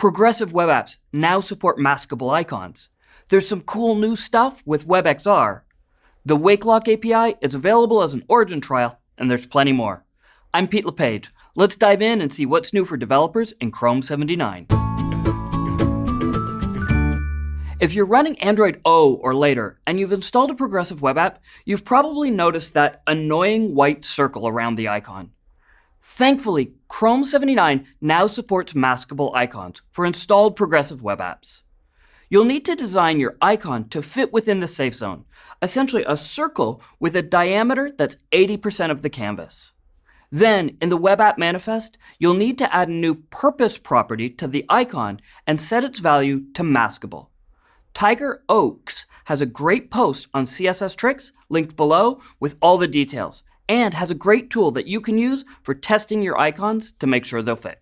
Progressive web apps now support maskable icons. There's some cool new stuff with WebXR. The WakeLock API is available as an origin trial, and there's plenty more. I'm Pete LePage. Let's dive in and see what's new for developers in Chrome 79. If you're running Android O or later, and you've installed a progressive web app, you've probably noticed that annoying white circle around the icon. Thankfully, Chrome 79 now supports maskable icons for installed progressive web apps. You'll need to design your icon to fit within the safe zone, essentially a circle with a diameter that's 80% of the canvas. Then, in the web app manifest, you'll need to add a new purpose property to the icon and set its value to maskable. Tiger Oakes has a great post on CSS tricks linked below with all the details, and has a great tool that you can use for testing your icons to make sure they'll fit.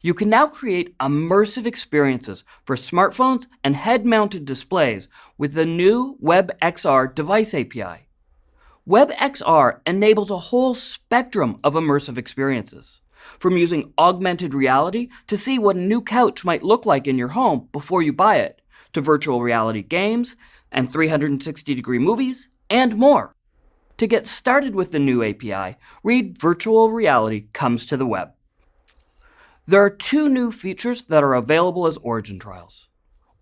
You can now create immersive experiences for smartphones and head-mounted displays with the new WebXR device API. WebXR enables a whole spectrum of immersive experiences, from using augmented reality to see what a new couch might look like in your home before you buy it, to virtual reality games and 360 degree movies, and more. To get started with the new API, read Virtual Reality Comes to the Web. There are two new features that are available as Origin trials.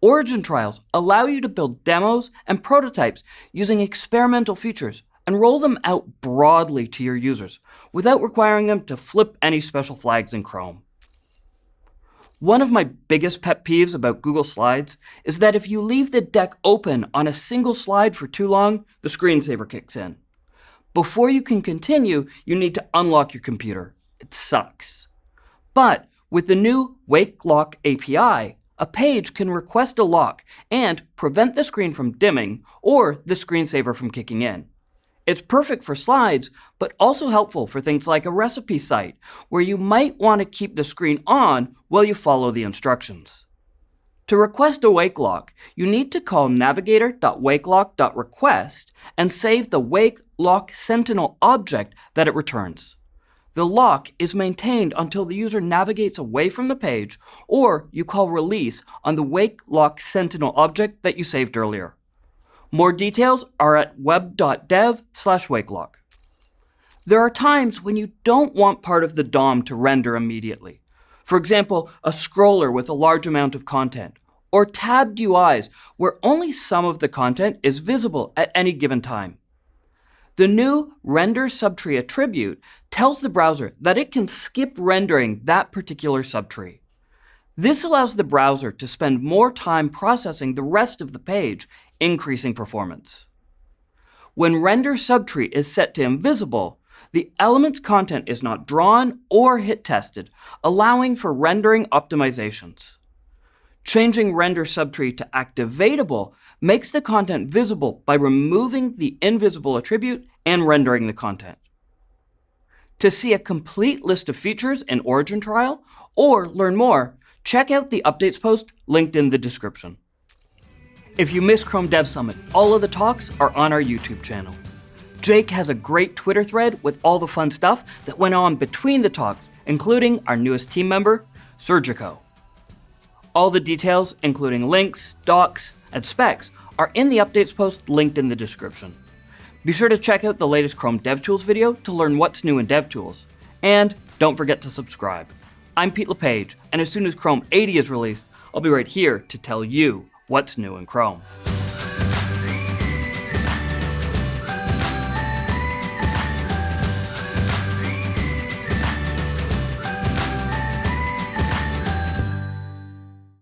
Origin trials allow you to build demos and prototypes using experimental features and roll them out broadly to your users without requiring them to flip any special flags in Chrome. One of my biggest pet peeves about Google Slides is that if you leave the deck open on a single slide for too long, the screensaver kicks in. Before you can continue, you need to unlock your computer. It sucks. But with the new Wake Lock API, a page can request a lock and prevent the screen from dimming or the screensaver from kicking in. It's perfect for slides, but also helpful for things like a recipe site, where you might want to keep the screen on while you follow the instructions. To request a wake lock, you need to call navigator.wakelock.request and save the wake lock sentinel object that it returns. The lock is maintained until the user navigates away from the page, or you call release on the wake lock sentinel object that you saved earlier. More details are at web.dev slash wakelock. There are times when you don't want part of the DOM to render immediately. For example, a scroller with a large amount of content, or tabbed UIs where only some of the content is visible at any given time. The new render subtree attribute tells the browser that it can skip rendering that particular subtree. This allows the browser to spend more time processing the rest of the page, increasing performance. When render subtree is set to invisible, the element's content is not drawn or hit tested, allowing for rendering optimizations. Changing render subtree to activatable makes the content visible by removing the invisible attribute and rendering the content. To see a complete list of features in Origin Trial, or learn more, check out the updates post linked in the description. If you missed Chrome Dev Summit, all of the talks are on our YouTube channel. Jake has a great Twitter thread with all the fun stuff that went on between the talks, including our newest team member, Sergico. All the details, including links, docs, and specs, are in the updates post linked in the description. Be sure to check out the latest Chrome DevTools video to learn what's new in DevTools. And don't forget to subscribe. I'm Pete LePage, and as soon as Chrome 80 is released, I'll be right here to tell you what's new in Chrome.